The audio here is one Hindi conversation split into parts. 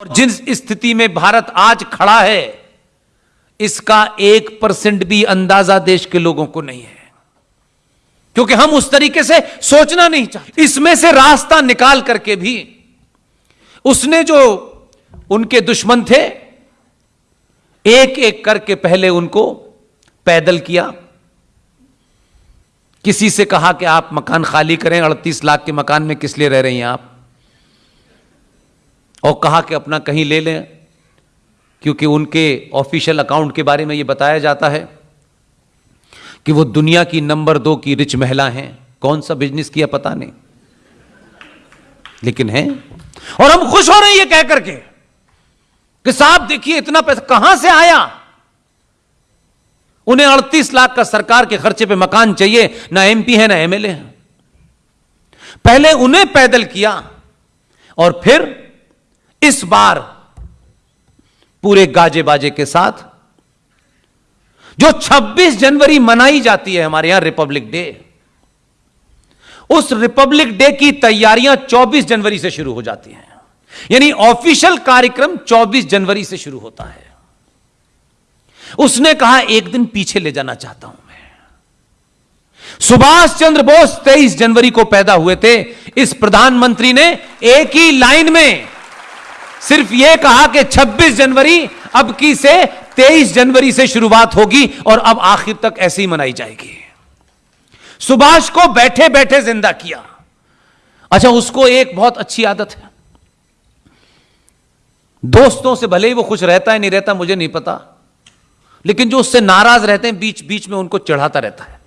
और जिस स्थिति में भारत आज खड़ा है, इसका एक परसेंट भी अंदाज़ा देश के लोगों को नहीं है। क्योंकि हम उस तरीके से सोचना नहीं चाहते। इसमें से रास्ता निकाल करके भी उसने जो उनके दुश्मन थे एक एक करके पहले उनको पैदल किया। किसी से कहा कि आप मकान खाली करें, अड़तीस लाख के मकान में किस लिए रह रही हैं आप? और कहा कि अपना कहीं ले लें, क्योंकि उनके ऑफिशियल अकाउंट के बारे में ये बताया जाता है कि वो दुनिया की नंबर दो की रिच महिला हैं। कौन सा बिज़नेस किया पता नहीं। लेकिन है। और हम खुश हो रहे हैं ये कह करके कि साहब देखिए, इतना पैसा कहाँ से आया? उन्हें 38 लाख का सरकार के खर्चे पे मकान चाहिए, ना एमपी है, ना एमएलए है। पहले उन्हें पैदल किया और फिर इस बार पूरे गाजे बाजे के साथ जो 26 जनवरी मनाई जाती है हमारे यहाँ रिपब्लिक डे, उस रिपब्लिक डे की तैयारियाँ 24 जनवरी से शुरू हो जाती हैं। यानी ऑफिशियल कार्यक्रम 24 जनवरी से शुरू होता है। उसने कहा, एक दिन पीछे ले जाना चाहता हूँ मैं। सुभाष चंद्र बोस 23 जनवरी को पैदा हुए थे। इस प्रधानमंत्री ने एक ही लाइन में सिर्फ़ यह कहा कि 26 जनवरी अब की से 23 जनवरी से शुरुआत होगी और अब आखिर तक ऐसे ही मनाई जाएगी। सुभाष को बैठे बैठे ज़िंदा किया। अच्छा उसको एक बहुत अच्छी आदत है। दोस्तों से भले ही वो खुश रहता है, नहीं रहता, मुझे नहीं पता। लेकिन जो उससे नाराज़ रहते हैं, बीच बीच में उनको चढ़ाता रहता है।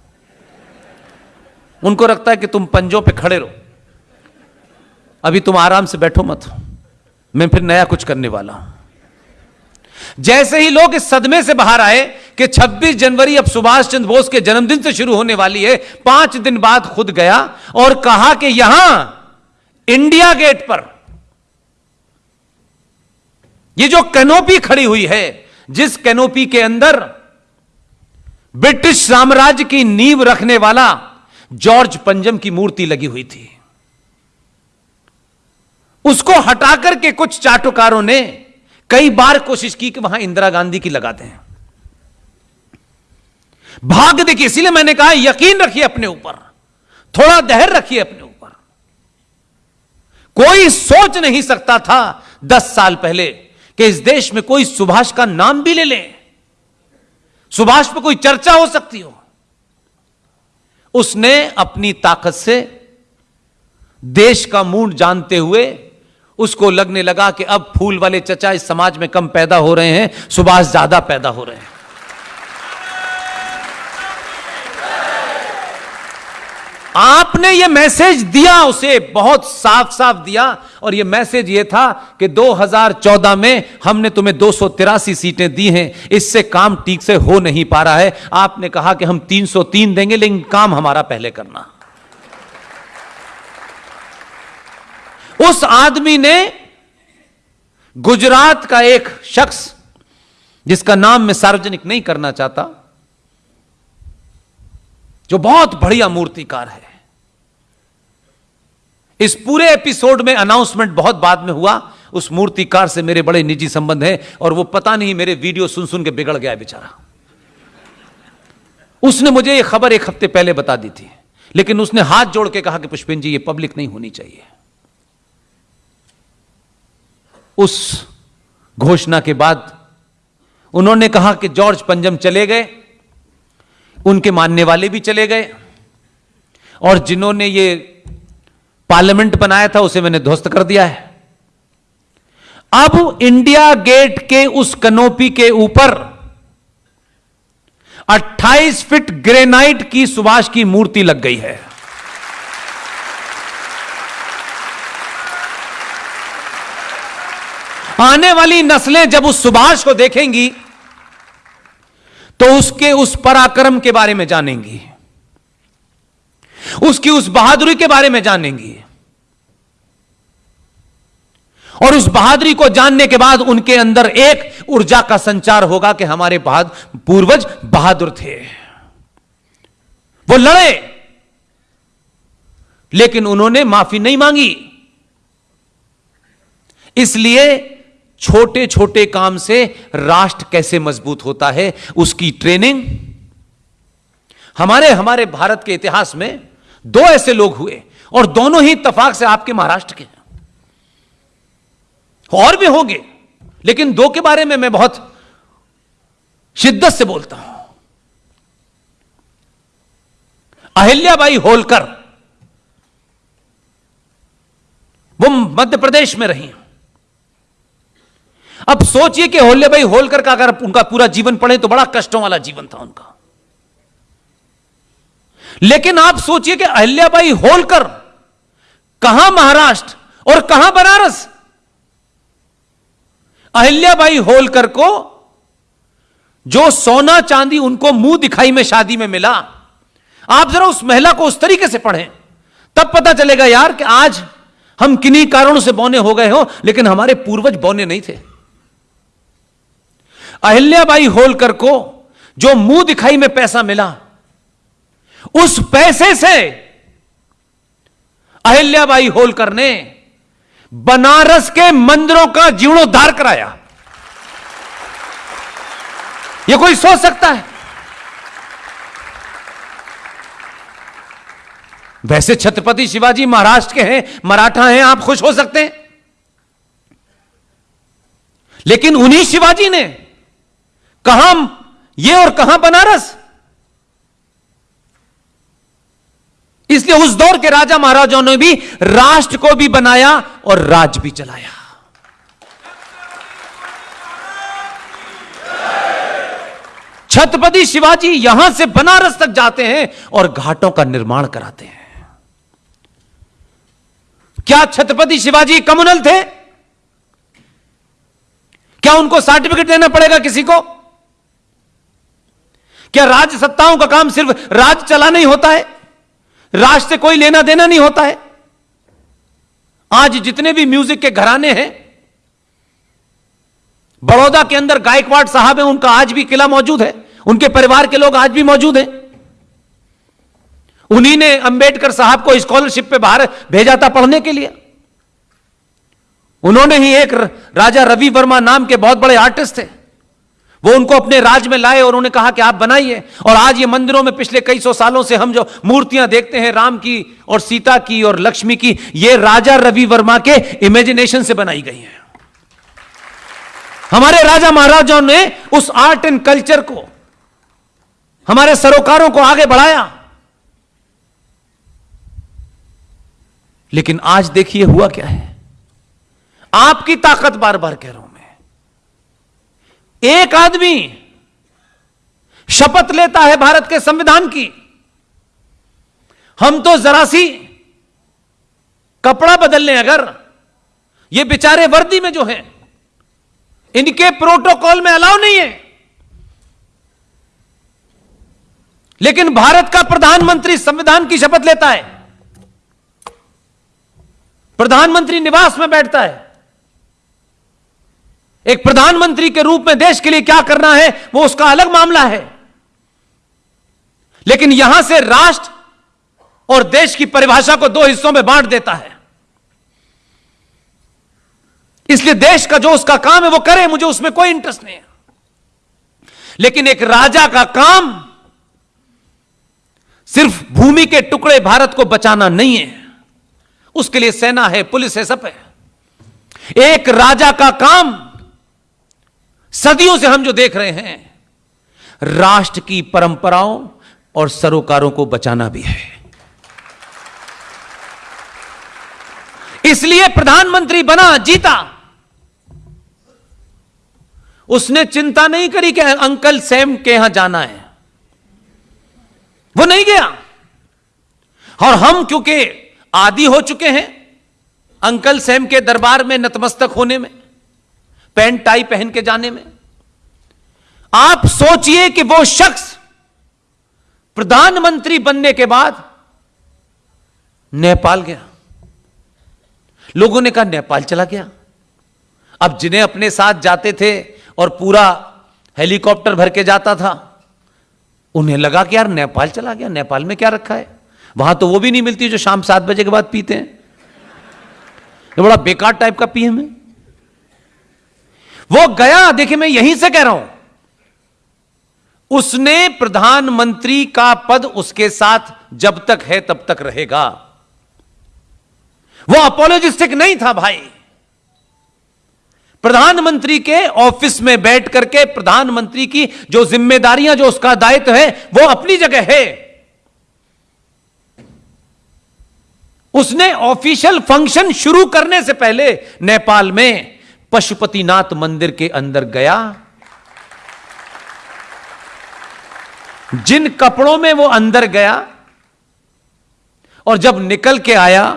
उनको रखता है कि तुम पंजों पे खड़े रहो। अभी तुम आराम से बैठो मत। मैं फिर नया कुछ करने वाला। हूँ जैसे ही लोग इस सदमे से बाहर आए कि 26 जनवरी अब सुभाष चंद्र बोस के जन्मदिन से शुरू होने वाली है, पाँच दिन बाद खुद गया और कहा कि यहाँ इंडिया गेट पर ये जो कैनोपी खड़ी हुई है, जिस कैनोपी के अंदर ब्रिटिश साम्राज्य की नींव रखने वाला जॉर्ज पंजम की मूर्ति लगी हुई थी। उसको हटाकर के कुछ चाटुकारों ने कई बार कोशिश की कि वहाँ इंदिरा गांधी की लगाते हैं। भाग देखिए, इसीलिए मैंने कहा, यकीन रखिए अपने ऊपर, थोड़ा दहर रखिए अपने ऊपर। कोई सोच नहीं सकता था दस साल पहले कि इस देश में कोई सुभाष का नाम भी ले ले। सुभाष पर कोई चर्चा हो सकती हो। उसने अपनी ताकत से देश का मूड जानते हुए उसको लगने लगा कि अब फूल वाले चचा इस समाज में कम पैदा हो रहे हैं, सुभाष ज़्यादा पैदा हो रहे हैं। आपने ये मैसेज दिया, उसे बहुत साफ़ साफ़ दिया, और यह मैसेज यह था कि 2014 में हमने तुम्हें दो सौ तिरासी सीटें दी हैं, इससे काम ठीक से हो नहीं पा रहा है। आपने कहा कि हम 303 देंगे, लेकिन काम हमारा पहले करना। उस आदमी ने गुजरात का एक शख्स, जिसका नाम मैं सार्वजनिक नहीं करना चाहता, जो बहुत बढ़िया मूर्तिकार है। इस पूरे एपिसोड में अनाउंसमेंट बहुत बाद में हुआ, उस मूर्तिकार से मेरे बड़े निजी संबंध हैं और वो पता नहीं मेरे वीडियो सुन सुन के बिगड़ गया बेचारा। उसने मुझे ये खबर एक हफ़्ते पहले बता दी थी, लेकिन उसने हाथ जोड़ के कहा कि पुष्पिन जी ये पब्लिक नहीं होनी चाहिए। उस घोषणा के बाद उन्होंने कहा कि जॉर्ज पंजम चले गए, उनके मानने वाले भी चले गए, और जिन्होंने ये पार्लियामेंट बनाया था उसे मैंने ध्वस्त कर दिया है। अब इंडिया गेट के उस कनोपी के ऊपर 28 फीट ग्रेनाइट की सुभाष की मूर्ति लग गई है। आने वाली नस्लें जब उस सुभाष को देखेंगी तो उसके उस पराक्रम के बारे में जानेंगी। उसकी उस बहादुरी के बारे में जानेंगी। और उस बहादुरी को जानने के बाद उनके अंदर एक ऊर्जा का संचार होगा कि हमारे बहादुर पूर्वज बहादुर थे। वो लड़े, लेकिन उन्होंने माफ़ी नहीं मांगी। इसलिए छोटे छोटे काम से राष्ट्र कैसे मज़बूत होता है, उसकी ट्रेनिंग। हमारे हमारे भारत के इतिहास में दो ऐसे लोग हुए, और दोनों ही इतफाक से आपके महाराष्ट्र के हैं। और भी होंगे, लेकिन दो के बारे में मैं बहुत शिद्दत से बोलता हूँ। अहिल्याबाई होलकर वो मध्य प्रदेश में रही अब सोचिए कि होल्याबाई होलकर का अगर उनका पूरा जीवन पढ़े तो बड़ा कष्टों वाला जीवन था उनका। लेकिन आप सोचिए कि अहिल्याबाई होलकर कहाँ महाराष्ट्र और कहाँ बनारस? अहिल्याबाई होलकर को जो सोना चांदी उनको मुँह दिखाई में शादी में मिला, आप जरा उस महिला को उस तरीके से पढ़ें। तब पता चलेगा यार कि आज हम किन्हीं कारणों से बौने हो गए हो, लेकिन हमारे पूर्वज बौने नहीं थे। अहिल्याबाई होलकर को जो मुँह दिखाई में पैसा मिला, उस पैसे से अहिल्याबाई होलकर ने बनारस के मंदिरों का जीर्णोद्धार कराया। यह कोई सोच सकता है? वैसे छत्रपति शिवाजी महाराष्ट्र के हैं, मराठा हैं, आप खुश हो सकते हैं। लेकिन उन्हीं शिवाजी ने कहा ये और कहाँ बनारस? इसलिए उस दौर के राजा महाराजाओं ने भी राष्ट्र को भी बनाया और राज भी चलाया। छत्रपति शिवाजी यहाँ से बनारस तक जाते हैं और घाटों का निर्माण कराते हैं। क्या छत्रपति शिवाजी कम्युनल थे? क्या उनको सर्टिफिकेट देना पड़ेगा किसी को? क्या राज्य सत्ताओं का काम सिर्फ़ राज चलाना ही होता है? राष्ट्र से कोई लेना देना नहीं होता है? आज जितने भी म्यूज़िक के घराने हैं, बड़ौदा के अंदर गायकवाड़ साहब है, उनका आज भी किला मौजूद है। उनके परिवार के लोग आज भी मौजूद हैं। उन्हीं ने अंबेडकर साहब को स्कॉलरशिप पे बाहर भेजा था पढ़ने के लिए। उन्होंने ही एक राजा रवि वर्मा नाम के बहुत बड़े आर्टिस्ट थे। वो उनको अपने राज में लाए और उन्होंने कहा कि आप बनाइए। और आज ये मंदिरों में पिछले कई सौ सालों से हम जो मूर्तियाँ देखते हैं, राम की और सीता की और लक्ष्मी की, ये राजा रवि वर्मा के इमेजिनेशन से बनाई गई हैं। हमारे राजा महाराजाओं ने उस आर्ट एंड कल्चर को, हमारे सरोकारों को आगे बढ़ाया। लेकिन आज देखिए हुआ क्या है? आपकी ताकत बार बार कह रहा हूँ। एक आदमी शपथ लेता है भारत के संविधान की। हम तो जरा सी कपड़ा बदल लें अगर, ये बेचारे वर्दी में जो हैं, इनके प्रोटोकॉल में अलाउ नहीं है। लेकिन भारत का प्रधानमंत्री संविधान की शपथ लेता है। प्रधानमंत्री निवास में बैठता है। एक प्रधानमंत्री के रूप में देश के लिए क्या करना है, वो उसका अलग मामला है। लेकिन यहाँ से राष्ट्र और देश की परिभाषा को दो हिस्सों में बांट देता है। इसलिए देश का जो उसका काम है, वो करे, मुझे उसमें कोई इंटरेस्ट नहीं है। लेकिन एक राजा का काम सिर्फ़ भूमि के टुकड़े भारत को बचाना नहीं है। उसके लिए सेना है, पुलिस है, सब है। एक राजा का काम सदियों से हम जो देख रहे हैं, राष्ट्र की परंपराओं और सरोकारों को बचाना भी है। इसलिए प्रधानमंत्री बना, जीता। उसने चिंता नहीं करी कि अंकल सैम के यहाँ जाना है। वो नहीं गया। और हम क्योंकि आदि हो चुके हैं, अंकल सैम के दरबार में नतमस्तक होने में पैंट टाई पहन के जाने में। आप सोचिए कि वो शख्स प्रधानमंत्री बनने के बाद नेपाल गया। लोगों ने कहा, नेपाल चला गया। अब जिन्हें अपने साथ जाते थे और पूरा हेलीकॉप्टर भर के जाता था, उन्हें लगा कि यार, नेपाल चला गया। नेपाल में क्या रखा है? वहाँ तो वो भी नहीं मिलती जो शाम सात बजे के बाद पीते हैं। ये बड़ा बेकार टाइप का पीएम है। वो गया, देखिए मैं यहीं से कह रहा हूँ। उसने प्रधानमंत्री का पद उसके साथ जब तक है तब तक रहेगा। वो अपोलोजिस्टिक नहीं था भाई। प्रधानमंत्री के ऑफ़िस में बैठ करके प्रधानमंत्री की जो जिम्मेदारियाँ, जो उसका दायित्व है, वो अपनी जगह है। उसने ऑफिशियल फ़ंक्शन शुरू करने से पहले नेपाल में पशुपतिनाथ मंदिर के अंदर गया। जिन कपड़ों में वो अंदर गया और जब निकल के आया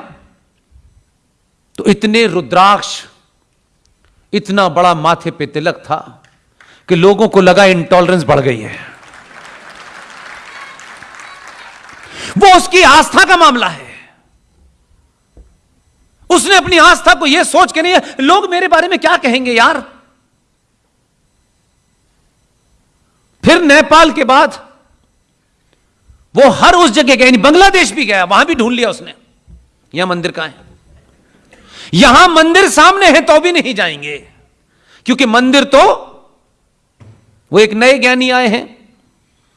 तो इतने रुद्राक्ष, इतना बड़ा माथे पे तिलक था कि लोगों को लगा इंटॉलरेंस बढ़ गई है। वो उसकी आस्था का मामला है। उसने अपनी आस्था को यह सोच के नहीं है लोग मेरे बारे में क्या कहेंगे यार? फिर नेपाल के बाद वो हर उस जगह गया बांग्लादेश भी गया, वहाँ भी ढूंढ लिया उसने। यहाँ मंदिर कहाँ है? यहाँ मंदिर सामने है तो भी नहीं जाएँगे, क्योंकि मंदिर तो वो एक नए ज्ञानी आए हैं,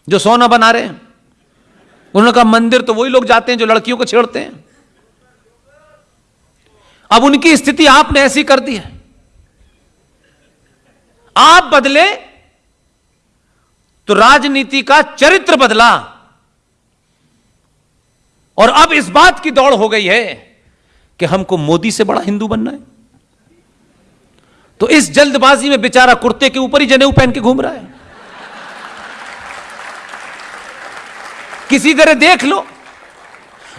जो सोना बना रहे हैं। उन्होंने कहा, मंदिर तो वही लोग जाते हैं जो लड़कियों को छेड़ते हैं। अब उनकी स्थिति आपने ऐसी कर दी है। आप बदले तो राजनीति का चरित्र बदला और अब इस बात की दौड़ हो गई है कि हमको मोदी से बड़ा हिंदू बनना है। तो इस जल्दबाजी में बेचारा कुर्ते के ऊपर ही जनेऊ पहन के घूम रहा है। किसी तरह देख लो।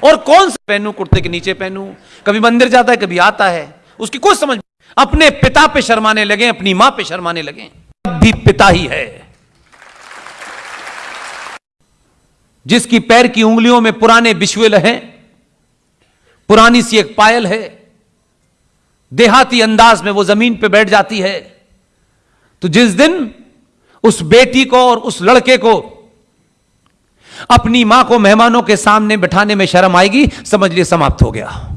और कौन सा पहनू, कुर्ते के नीचे पहनू? कभी मंदिर जाता है, कभी आता है। उसकी कोई समझ अपने पिता पे शर्माने लगे, अपनी माँ पे शर्माने लगे। अब भी पिता ही है। जिसकी पैर की उंगलियों में पुराने बिश्वेल हैं पुरानी सी एक पायल है, देहाती अंदाज में वो ज़मीन पे बैठ जाती है तो जिस दिन उस बेटी को और उस लड़के को अपनी माँ को मेहमानों के सामने बिठाने में शर्म आएगी, समझ लिए समाप्त हो गया।